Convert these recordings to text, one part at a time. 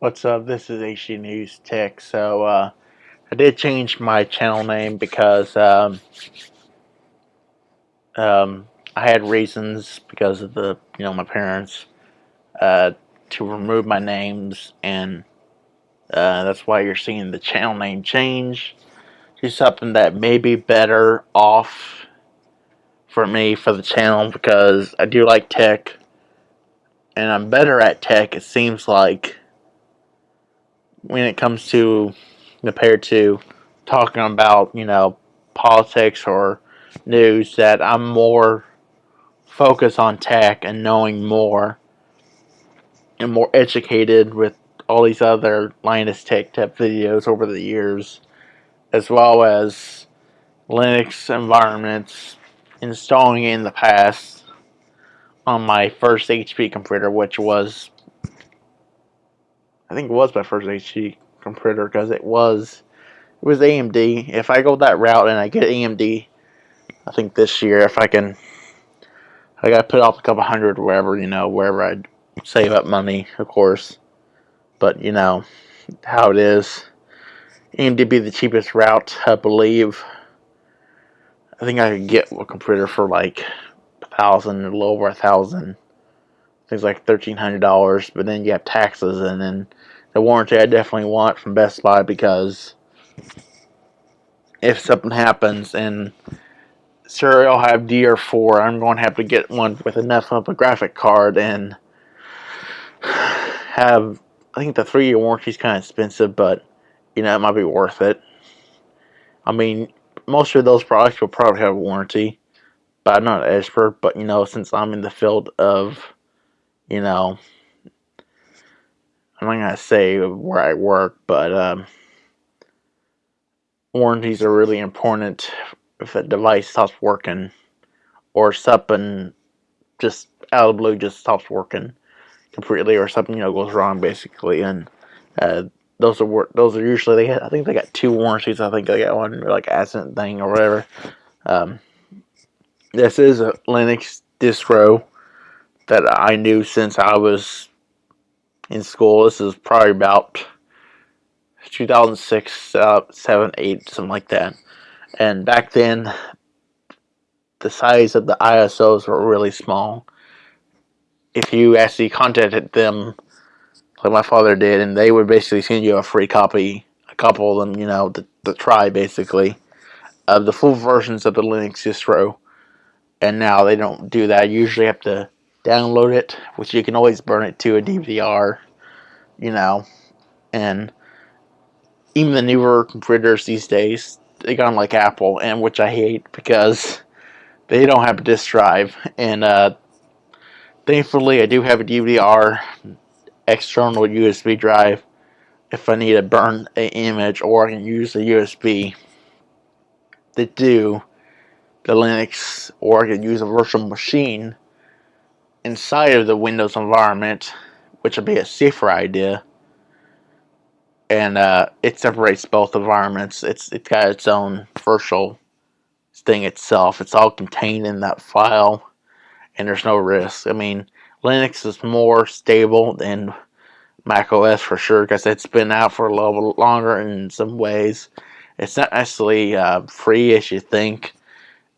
What's up? This is HD News Tech. So, uh, I did change my channel name because um, um, I had reasons because of the, you know, my parents uh, to remove my names, and uh, that's why you're seeing the channel name change to something that may be better off for me for the channel because I do like tech, and I'm better at tech. It seems like when it comes to compared to talking about, you know, politics or news that I'm more focused on tech and knowing more and more educated with all these other Linus Tech Tip videos over the years, as well as Linux environments installing in the past on my first HP computer, which was I think it was my first HP computer because it was it was AMD. If I go that route and I get AMD, I think this year if I can, I gotta put off a couple hundred wherever you know wherever I save up money, of course. But you know how it is. AMD be the cheapest route, I believe. I think I could get a computer for like a thousand, a little over a thousand. Things like thirteen hundred dollars, but then you have taxes and then the warranty I definitely want from Best Buy because if something happens and sure I'll have DR4, I'm going to have to get one with enough of a graphic card and have I think the three year warranty is kind of expensive, but you know it might be worth it. I mean, most of those products will probably have a warranty, but I'm not an expert. But you know, since I'm in the field of, you know, I'm not gonna say where I work, but um, warranties are really important if a device stops working or something just out of blue just stops working completely or something you know goes wrong basically. And uh, those are those are usually they I think they got two warranties. I think they got one like accident thing or whatever. Um, this is a Linux distro that I knew since I was in school this is probably about 2006 uh, 7 8 something like that and back then the size of the ISOs were really small if you actually contacted them like my father did, and they would basically send you a free copy, a couple of them, you know, to, try basically, of the full versions of the Linux distro. And now they don't do that. You usually have to download it, which you can always burn it to a DVD-R, you know, and even the newer computers these days, they got like Apple, and which I hate because they don't have a disk drive, and uh, thankfully I do have a DVD-R external USB drive if I need to burn an image or I can use the USB to do the Linux or I can use a virtual machine inside of the Windows environment which would be a safer idea and uh, it separates both environments it's it's got its own virtual thing itself it's all contained in that file and there's no risk I mean Linux is more stable than Mac OS for sure because it's been out for a little longer in some ways. It's not necessarily uh, free as you think.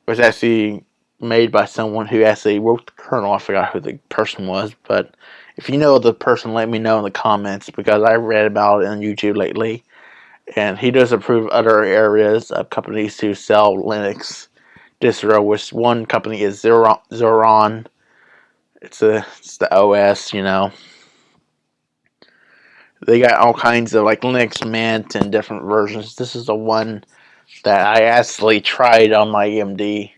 It was actually made by someone who actually wrote the kernel. I forgot who the person was, but if you know the person, let me know in the comments because I read about it on YouTube lately. And he does approve other areas of companies who sell Linux distro, which one company is Zorin it's a it's the OS, you know. They got all kinds of like Linux Mint and different versions. This is the one that I actually tried on my AMD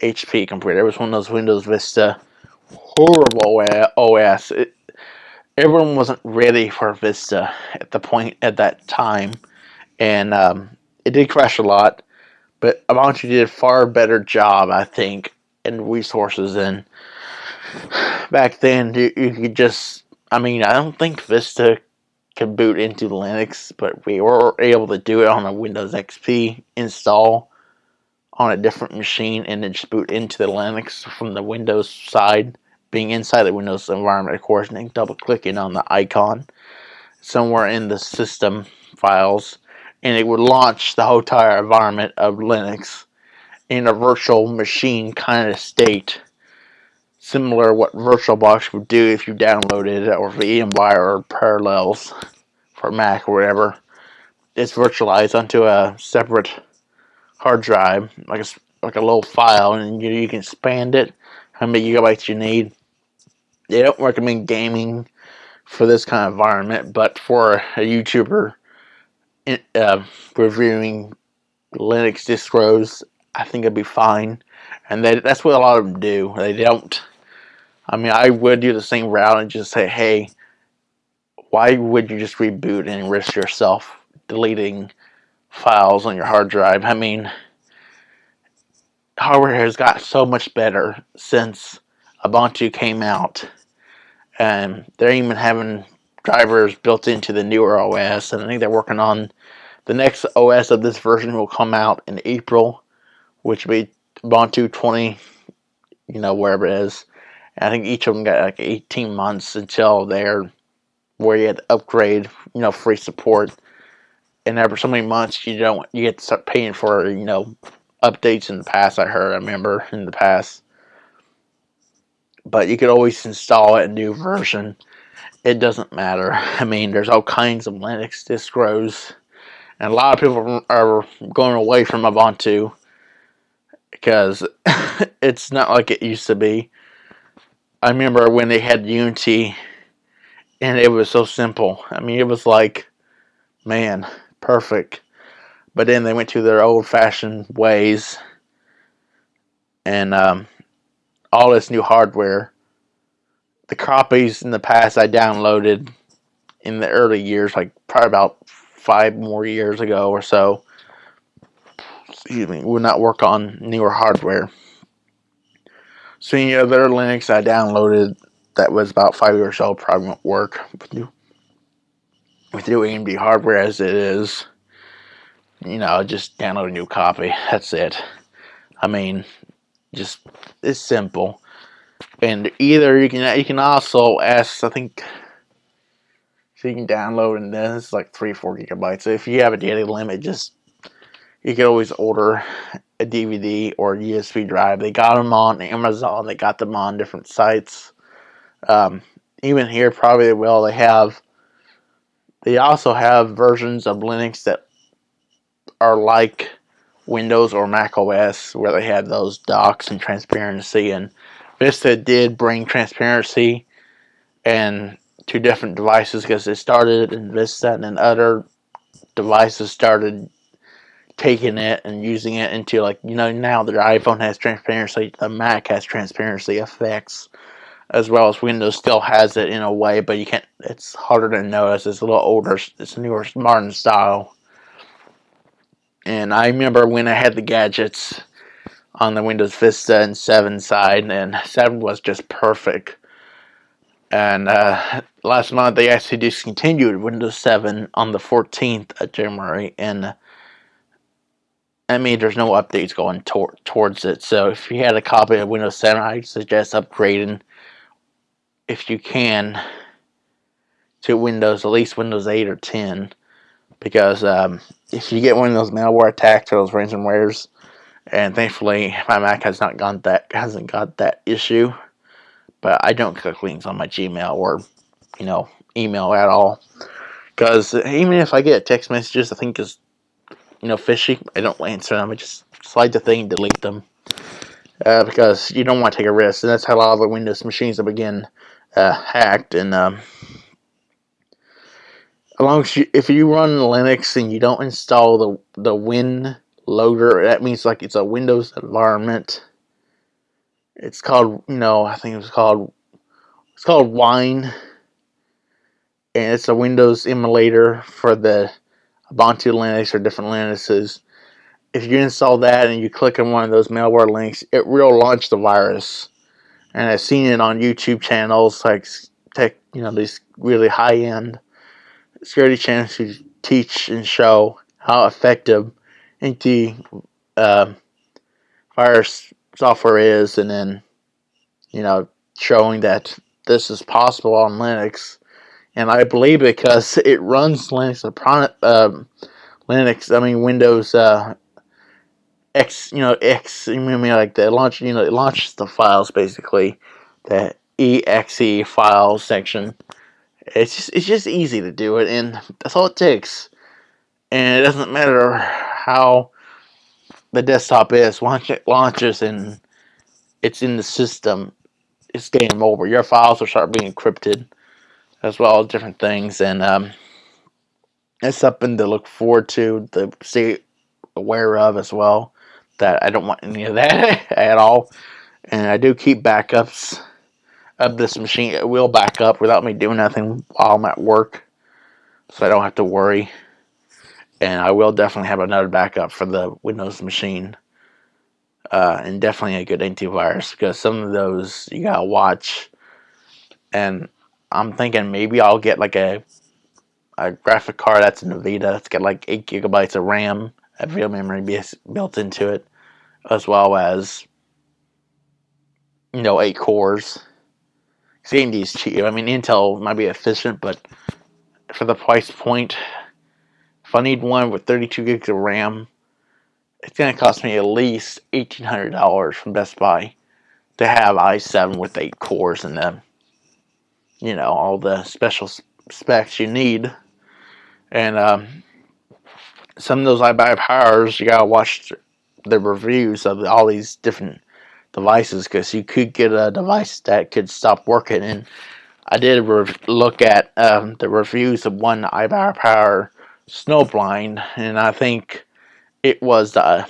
HP computer. It was one of those Windows Vista horrible OS. It, everyone wasn't ready for Vista at the point at that time, and um, it did crash a lot. But Ubuntu did a far better job, I think, in resources and back then you, you could just I mean I don't think Vista could boot into Linux but we were able to do it on a Windows XP install on a different machine and then just boot into the Linux from the Windows side being inside the Windows environment of course and double clicking on the icon somewhere in the system files and it would launch the entire environment of Linux in a virtual machine kind of state similar to what VirtualBox would do if you downloaded it or VMware or Parallels for Mac or whatever. It's virtualized onto a separate hard drive, like a, like a little file, and you, you can expand it how many gigabytes you need. They don't recommend gaming for this kind of environment, but for a YouTuber uh, reviewing Linux distros, I think it'd be fine. And they, that's what a lot of them do. They don't. I mean, I would do the same route and just say, hey, why would you just reboot and risk yourself deleting files on your hard drive? I mean, hardware has got so much better since Ubuntu came out. And they're even having drivers built into the newer OS. And I think they're working on the next OS of this version will come out in April, which will be Ubuntu 20, you know, wherever it is. And I think each of them got like 18 months until they're where you have to upgrade, you know, free support. And after so many months, you don't, you get to start paying for, you know, updates in the past. I heard, I remember in the past. But you could always install a new version. It doesn't matter. I mean, there's all kinds of Linux distros. And a lot of people are going away from Ubuntu because it's not like it used to be. I remember when they had Unity and it was so simple. I mean, it was like, man, perfect. But then they went to their old-fashioned ways, and um, all this new hardware. The copies in the past I downloaded in the early years, like probably about five more years ago or so, excuse me, would not work on newer hardware. So any other Linux I downloaded that was about five years old probably won't work with new, with new AMD hardware as it is. You know, just download a new copy. That's it. I mean, just it's simple. And either you can you can also ask. I think so you can download and then it's like three four gigabytes. So if you have a data limit, just you can always order a DVD or a USB drive. They got them on Amazon. They got them on different sites. Um, even here, probably they will. They have. They also have versions of Linux that are like Windows or Mac OS, where they have those docks and transparency. And Vista did bring transparency and to different devices because it started in Vista, and then other devices started taking it and using it into like you know now the iPhone has transparency, the Mac has transparency effects as well as Windows still has it in a way, but you can't. It's harder to notice. It's a little older. It's a newer, modern style. And I remember when I had the gadgets on the Windows Vista and 7 side, and 7 was just perfect. And uh, last month they actually discontinued Windows 7 on the 14th of January, and I mean, there's no updates going tor towards it. So if you had a copy of Windows 7, I suggest upgrading if you can to Windows, at least Windows 8 or 10, because um, if you get one of those malware attacks or those ransomwares, and thankfully my Mac has not got that hasn't got that issue, but I don't click links on my Gmail or you know email at all, because even if I get text messages, I think is you know fishy. I don't answer them. I just slide the thing, delete them. Uh, because you don't want to take a risk, and that's how a lot of the Windows machines begin uh, hacked. And um, as long as you, if you run Linux and you don't install the the Win loader, that means like it's a Windows environment. It's called, you know, I think it was called it's called Wine, and it's a Windows emulator for the Ubuntu Linux or different Linuxes. If you install that and you click on one of those malware links, it will launch the virus and I've seen it on YouTube channels like tech, you know, these really high end security channels who teach and show how effective anti uh, virus software is, and then you know showing that this is possible on Linux. And I believe because it runs Linux upon um, Linux, I mean Windows uh, X, you know X, I mean like the launch, you know, it launches the files basically, the exe file section. It's just it's just easy to do it, and that's all it takes. And it doesn't matter how the desktop is once it launches and it's in the system, it's game over. Your files will start being encrypted as well as different things, and um, it's something to look forward to, to stay aware of as well. That I don't want any of that at all, and I do keep backups of this machine. It will back up without me doing nothing while I'm at work, so I don't have to worry. And I will definitely have another backup for the Windows machine. Uh, and definitely a good antivirus because some of those you gotta watch and I'm thinking maybe I'll get like a a graphic card that's an Nvidia. It's got like eight gigabytes of RAM, a real memory built into it, as well as you know eight cores. AMD is cheap. I mean, Intel might be efficient, but for the price point, if I need one with 32 gigs of RAM, it's going to cost me at least $1,800 from Best Buy to have i7 with 8 cores in them you know all the special specs you need and um, some of those iBuyPowers you gotta watch the reviews of all these different devices because you could get a device that could stop working. And I did look at um, the reviews of one iBuyPower Snowblind and I think it was the,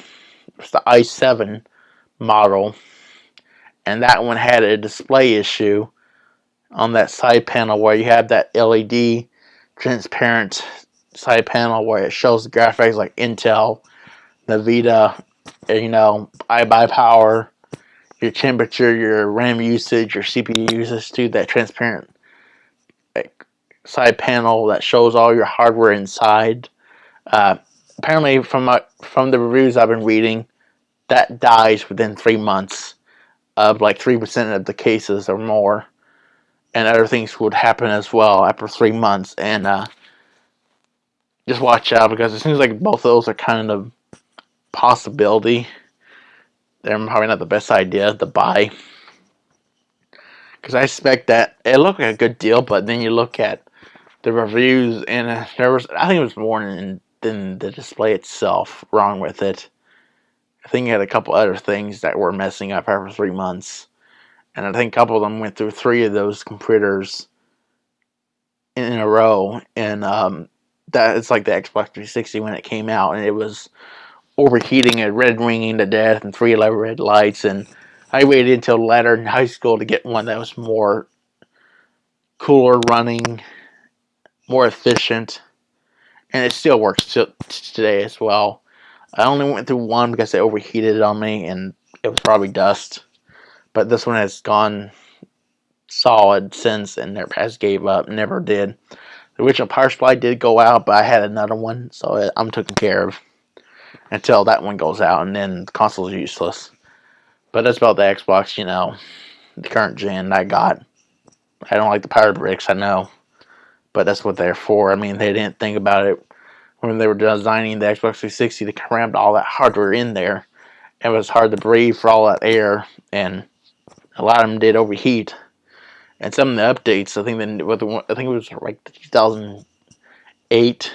the i7 model. And that one had a display issue on that side panel where you have that LED transparent side panel where it shows the graphics like Intel, Nvidia, you know, iBuyPower, your temperature, your RAM usage, your CPU usage to that transparent like, side panel that shows all your hardware inside. Uh, apparently, from my, from the reviews I've been reading, that dies within three months of like 3% of the cases or more and other things would happen as well after three months. And uh, just watch out because it seems like both of those are kind of possibility. They're probably not the best idea to buy. Because I expect that it looked like a good deal, but then you look at the reviews and uh, there was, I think it was more than, than the display itself wrong with it. I think it had a couple other things that were messing up after three months and I think a couple of them went through three of those computers in a row, and um, that it's like the Xbox 360 when it came out, and it was overheating and red ringing to death, and three red lights, and I waited until later in high school to get one that was more cooler running, more efficient, and it still works today as well. I only went through one because it overheated on me, and it was probably dust but this one has gone solid since and never has gave up, never did. The original power supply did go out, but I had another one, so I'm taken care of until that one goes out, and then the console is useless. But that's about the Xbox, you know, the current gen I got. I don't like the power bricks, I know, but that's what they're for. I mean, they didn't think about it when they were designing the Xbox 360. They crammed all that hardware in there. It was hard to breathe for all that air, and a lot of them did overheat. And some of the updates, I think then I think it was like the 2008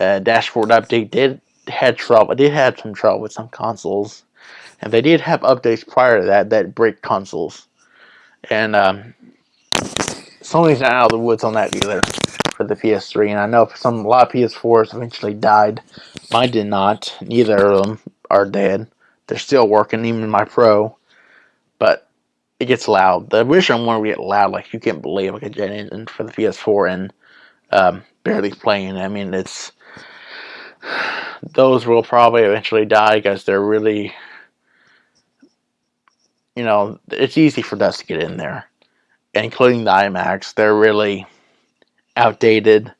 uh, dashboard update did had trouble. I did have some trouble with some consoles, and they did have updates prior to that that break consoles. And um, Sony's not out of the woods on that either for the PS3. And I know some a lot of PS4s eventually died. Mine did not. Neither of them are dead. They're still working. Even my Pro but it gets loud. The original one will get loud, like you can't believe, like a jet engine for the PS4 and um, barely playing. I mean, it's those will probably eventually die because they're really, you know, it's easy for dust to get in there, including the iMacs. They're really outdated,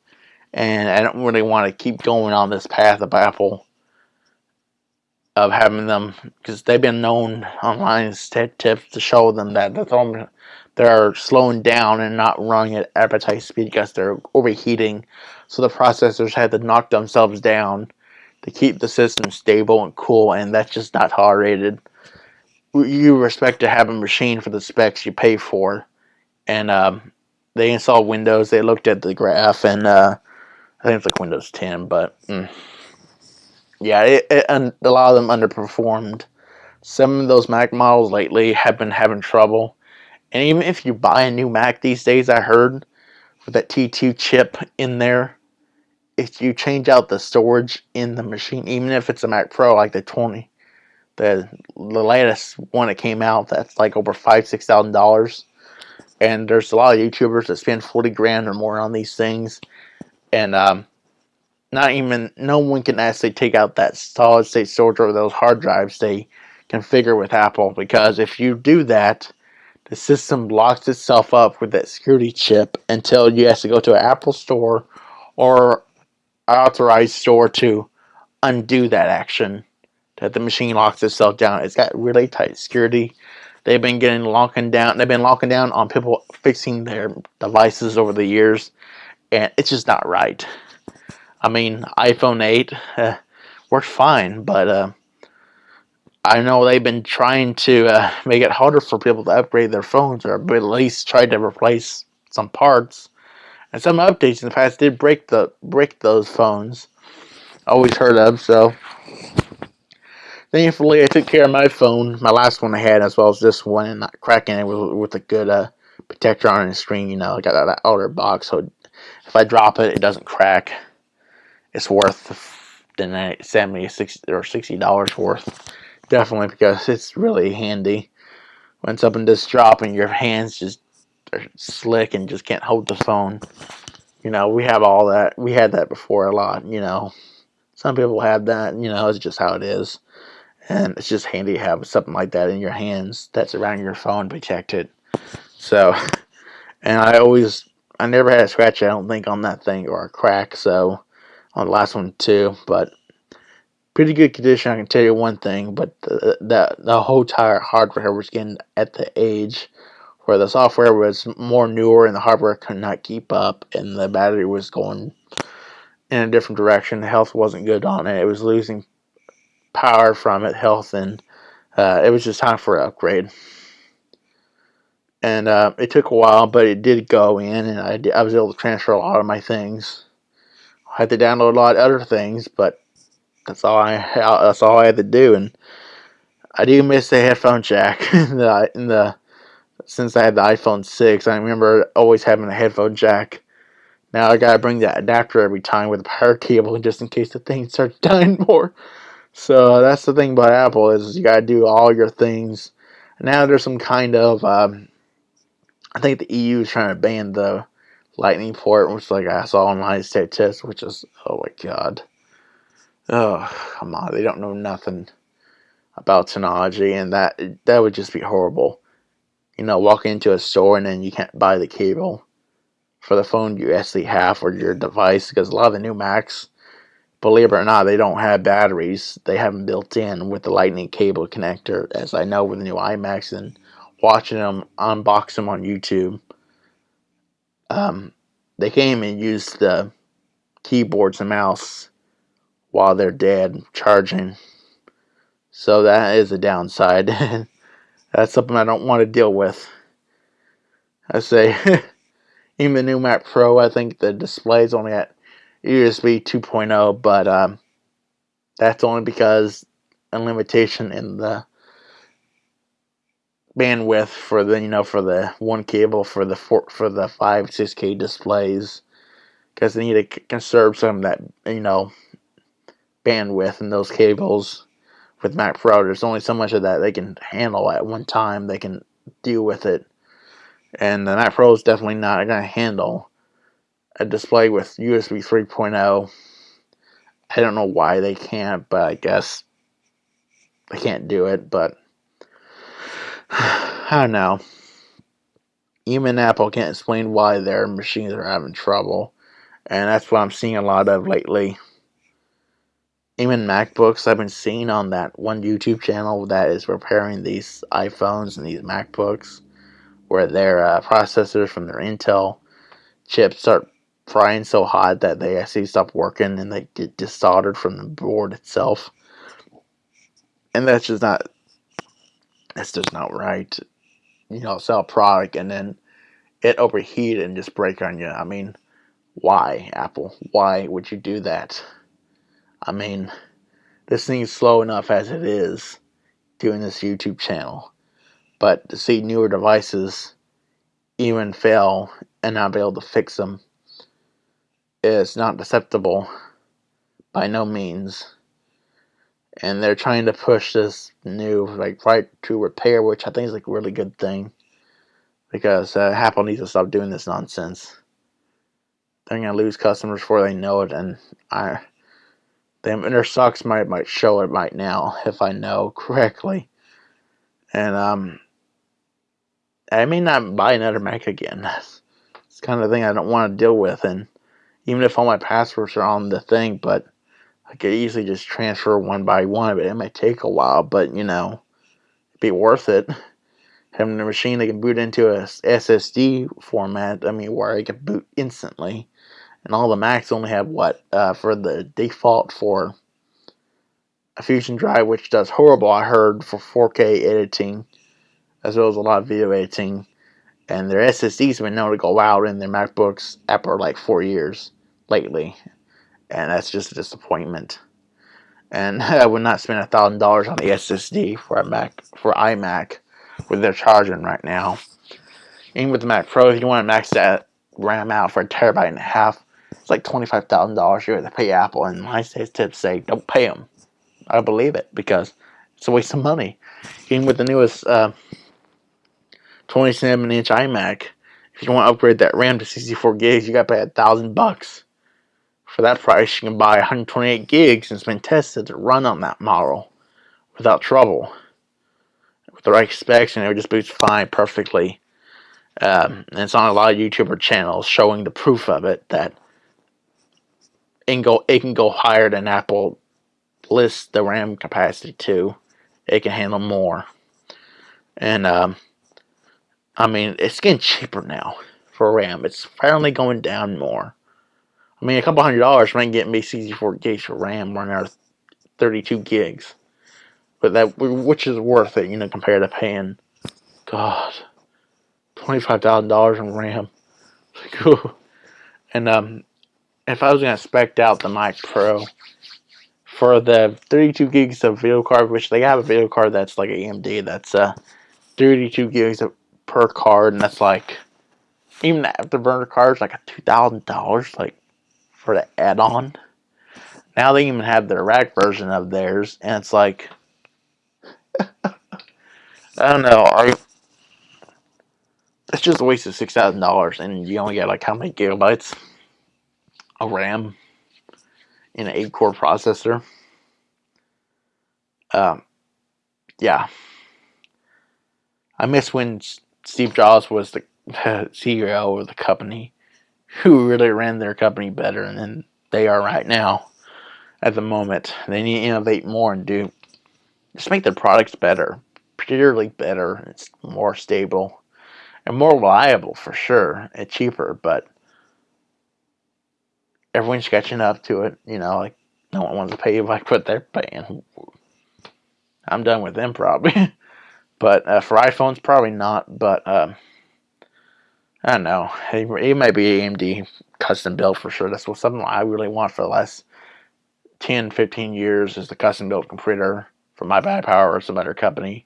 and I don't really want to keep going on this path of Apple of having them because they've been known online tips to show them that they're, they're slowing down and not running at advertised speed because they're overheating. So the processors had to knock themselves down to keep the system stable and cool, and that's just not tolerated. You respect to have a machine for the specs you pay for, and um, they installed Windows. They looked at the graph, and uh, I think it's like Windows 10, but. Mm yeah, it, it, and a lot of them underperformed. Some of those Mac models lately have been having trouble. And even if you buy a new Mac these days, I heard, with that T2 chip in there, if you change out the storage in the machine, even if it's a Mac Pro like the 20, the the latest one that came out, that's like over five, six thousand dollars. And there's a lot of YouTubers that spend 40 grand or more on these things. And um, not even no one can actually take out that solid state storage or those hard drives they configure with Apple because if you do that the system locks itself up with that security chip until you have to go to an Apple store or authorized store to undo that action that the machine locks itself down. It's got really tight security. They've been getting locking down. They've been locking down on people fixing their devices over the years, and it's just not right. I mean, iPhone 8 uh, works fine, but uh, I know they've been trying to uh, make it harder for people to upgrade their phones, or at least try to replace some parts. And some updates in the past did break the break those phones. Always heard of so. Thankfully, I took care of my phone, my last one I had, as well as this one, and not cracking it with, with a good uh, protector on the screen. You know, I got that OtterBox, so if I drop it, it doesn't crack it's worth the 70 60 or 60 dollars worth definitely because it's really handy when something just drop and your hands just are slick and just can't hold the phone. You know we have all that we had that before a lot you know. Some people have that you know it's just how it is. And it's just handy to have something like that in your hands that's around your phone protected. So and I always I never had a scratch I don't think on that thing or a crack so on the last one too, but pretty good condition. I can tell you one thing, but the the, the whole tire hardware was getting at the age where the software was more newer and the hardware could not keep up, and the battery was going in a different direction. The health wasn't good on it. It was losing power from it, health, and uh, it was just time for an upgrade. And uh, it took a while, but it did go in, and I, I was able to transfer a lot of my things I had to download a lot of other things, but that's all I that's all I had to do. And I do miss the headphone jack in the, in the since I had the iPhone 6. I remember always having a headphone jack. Now I gotta bring that adapter every time with a power cable just in case the thing starts dying more. So that's the thing about Apple is you gotta do all your things. Now there's some kind of um, I think the EU is trying to ban the lightning port, which like I saw on my state test, which is oh my god. Oh come on, they don't know nothing about technology, and that that would just be horrible. You know, walking into a store and then you can't buy the cable for the phone you actually have or your device because a lot of the new Macs, believe it or not, they don't have batteries. They have them built in with the lightning cable connector, as I know with the new iMacs and watching them unbox them on YouTube um, they can't even use the keyboards and mouse while they're dead charging. So that is a downside. That's something I don't want to deal with. I say, even the new Mac Pro, I think the display is only at USB 2.0, but um, that's only because a limitation in the bandwidth for the you know for the one cable for the four, for the five 6K displays because they need to conserve some of that you know bandwidth in those cables with Mac Pro. There's only so much of that they can handle at one time. They can deal with it, and the Mac Pro is definitely not going to handle a display with USB 3.0. I don't know why they can't, but I guess they can't do it. But I don't know. Even Apple can't explain why their machines are having trouble. And that's what I'm seeing a lot of lately. Even MacBooks I've been seeing on that one YouTube channel that is repairing these iPhones and these MacBooks where their uh, processors from their Intel chips start frying so hot that they actually stop working and they get desoldered from the board itself. And that's just not that's just not right. You know, sell a product and then it overheat and just break on you. I mean, why, Apple? Why would you do that? I mean, this thing's slow enough as it is doing this YouTube channel. But to see newer devices even fail and not be able to fix them is not acceptable by no means. And they're trying to push this new like right to repair, which I think is like a really good thing. Because uh, Apple needs to stop doing this nonsense. They're gonna lose customers before they know it, and I them And their stocks might might show it right now if I know correctly. And um I may not buy another Mac again. It's kind of thing I don't want to deal with and even if all my passwords are on the thing, but I could easily just transfer one by one, but it It might take a while, but you know, it'd be worth it. Having a machine that can boot into a SSD format, I mean, where I can boot instantly and all the Macs only have what uh, for the default for a Fusion drive, which does horrible. I heard for 4K editing, as well as a lot of video editing, and their SSDs have been known to go out in their MacBooks after like four years lately, and that's just a disappointment. And I would not spend a thousand dollars on the SSD for a Mac for iMac, where they're charging right now. Even with the Mac Pro, if you want to max that RAM out for a terabyte and a half, it's like $25,000 a year to pay Apple. And my tips say, don't pay them. I believe it because it's a waste of money. Even with the newest uh, 27 inch iMac, if you want to upgrade that RAM to 64 gigs, you got to pay a thousand bucks. For that price, you can buy 128 gigs and it's been tested to run on that model without trouble. With the right specs, and it just boots fine perfectly. Um, and it's on a lot of YouTuber channels showing the proof of it that and go it can go higher than Apple lists the RAM capacity to. It can handle more. And um, I mean it's getting cheaper now for RAM. It's finally going down more. I mean a couple hundred dollars might get me 64 gigs for RAM running out 32 gigs. But that which is worth it, you know, compared to paying God twenty five thousand dollars in RAM. and um if I was going to spec out the Mac Pro for the 32 gigs of video card, which they have a video card that's like AMD, that's uh, 32 gigs per card, and that's like even the afterburner card is like a two thousand dollars, like for the add-on. Now they even have the rack version of theirs, and it's like I don't know. I it's just a waste of six thousand dollars, and you only get like how many gigabytes? A RAM in an 8 core processor. Um, yeah. I miss when Steve Jobs was the CEO of the company who really ran their company better than they are right now at the moment. They need to innovate more and do just make their products better, particularly better. It's more stable and more reliable for sure. and cheaper, but everyone's catching up to it. You know, like no one wants to pay like what they're paying. I'm done with them probably. but uh, for iPhones, probably not. But um, I don't know. It, it might be AMD custom built for sure. That's what something I really want for the last 10, 15 years is the custom built computer from iBuyPower or some other company.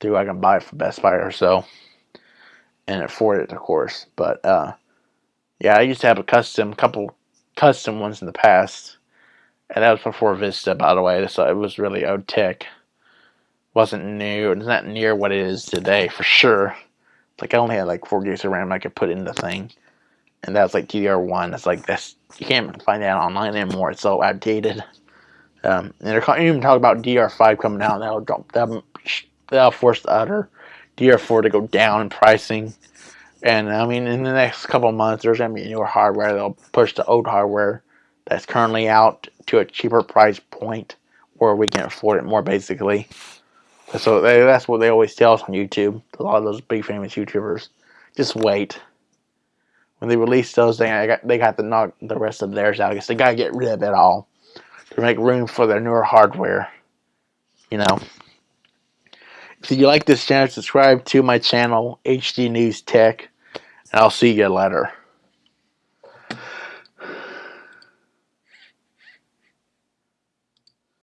Do I can buy it for Best Buy or so and afford it, of course. But uh, yeah, I used to have a custom couple custom ones in the past. And that was before Vista, by the way, so it was really old tech. Wasn't new, it's not near what it is today, for sure. Like, I only had like 4 gigs of RAM I could put in the thing. And that was like DDR1. It's like, that's, you can't find that online anymore, it's so outdated. Um, and they're even talking about DR5 coming out, that'll drop, that'll, that'll force the other DR4 to go down in pricing. And I mean, in the next couple months, there's gonna be newer hardware. They'll push the old hardware that's currently out to a cheaper price point where we can afford it more basically. So they, that's what they always tell us on YouTube. A lot of those big famous YouTubers, just wait. When they release those, they got they got to knock the rest of theirs out. Guess they gotta get rid of it all to make room for their newer hardware. You know. If you like this channel, subscribe to my channel, HD News Tech, and I'll see you later.